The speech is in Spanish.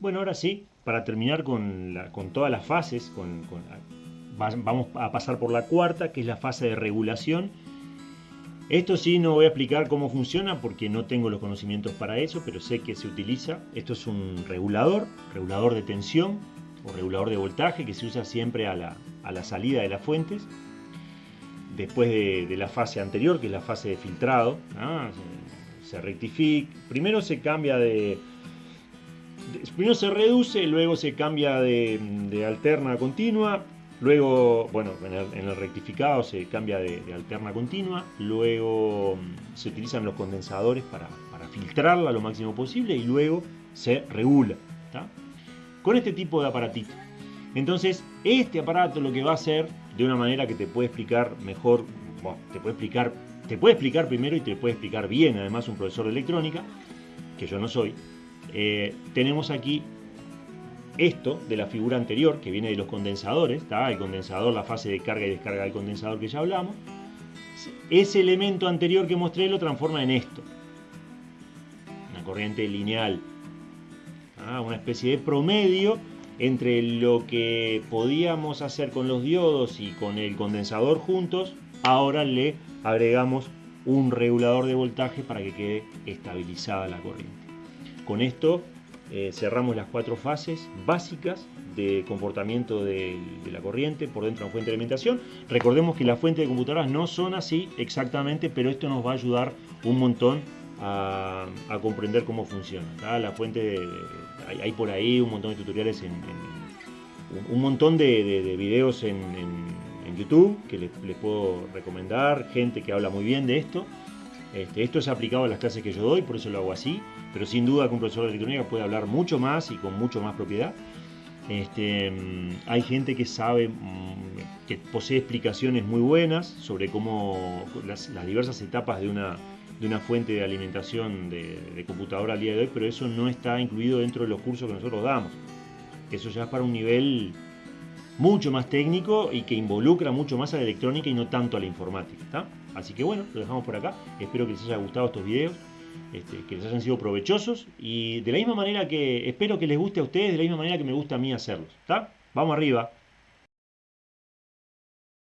Bueno, ahora sí, para terminar con, todas las fases, vamos a pasar por la cuarta, que es la fase de regulación. Esto sí no voy a explicar cómo funciona porque no tengo los conocimientos para eso, pero sé que se utiliza. Esto es un regulador, regulador de tensión o regulador de voltaje que se usa siempre a la, salida de las fuentes. Después de, la fase anterior, que es la fase de filtrado, se rectifica. Primero se cambia de, primero se reduce, luego se cambia de, alterna a continua, luego, bueno, en el, rectificado se cambia de, alterna continua, luego mm, se utilizan los condensadores para, filtrarla lo máximo posible y luego se regula, con este tipo de aparatito. Entonces, este aparato lo que va a hacer, de una manera que te puede explicar mejor, te puede explicar, te puede explicar primero y te puede explicar bien, además un profesor de electrónica, que yo no soy, eh, tenemos aquí esto de la figura anterior que viene de los condensadores, el condensador, la fase de carga y descarga del condensador que ya hablamos. Ese elemento anterior que mostré lo transforma en esto, una corriente lineal, una especie de promedio entre lo que podíamos hacer con los diodos y con el condensador juntos, ahora le agregamos un regulador de voltaje para que quede estabilizada la corriente. Con esto eh, cerramos las cuatro fases básicas de comportamiento de, la corriente por dentro de una fuente de alimentación. Recordemos que las fuentes de computadoras no son así exactamente, pero esto nos va a ayudar un montón a, comprender cómo funciona. La fuente, hay, por ahí un montón de tutoriales, en, un montón de, videos en, YouTube que les, puedo recomendar, gente que habla muy bien de esto. Este, esto es aplicado a las clases que yo doy, por eso lo hago así pero sin duda que un profesor de electrónica puede hablar mucho más y con mucho más propiedad. Este, mm, hay gente que sabe, mm, que posee explicaciones muy buenas sobre cómo las, diversas etapas de una, de una, fuente de alimentación de, computadora al día de hoy, pero eso no está incluido dentro de los cursos que nosotros damos. Eso ya es para un nivel mucho más técnico y que involucra mucho más a la electrónica y no tanto a la informática. Así que bueno, lo dejamos por acá. Espero que les haya gustado estos videos. Este, que les hayan sido provechosos y de la misma manera que espero que les guste a ustedes, de la misma manera que me gusta a mí hacerlos. ¿Está? Vamos arriba.